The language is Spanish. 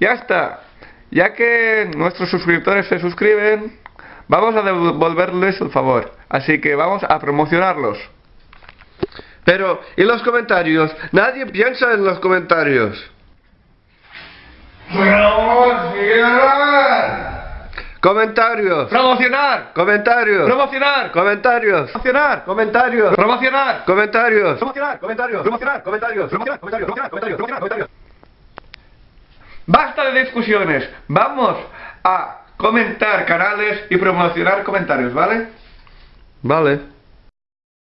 Ya está. Ya que nuestros suscriptores se suscriben, vamos a devolverles el favor. Así que vamos a promocionarlos. Pero, ¿y los comentarios? Nadie piensa en los comentarios. Comentarios. Promocionar. Comentarios. Promocionar. Comentarios. Promocionar. Comentarios. Promocionar. Comentarios. Promocionar. Comentarios. Promocionar. Comentarios. Promocionar. Comentarios. Promocionar. Comentarios. Promocionar. Comentarios. Basta de discusiones. Vamos a comentar canales y promocionar comentarios, ¿vale? Vale.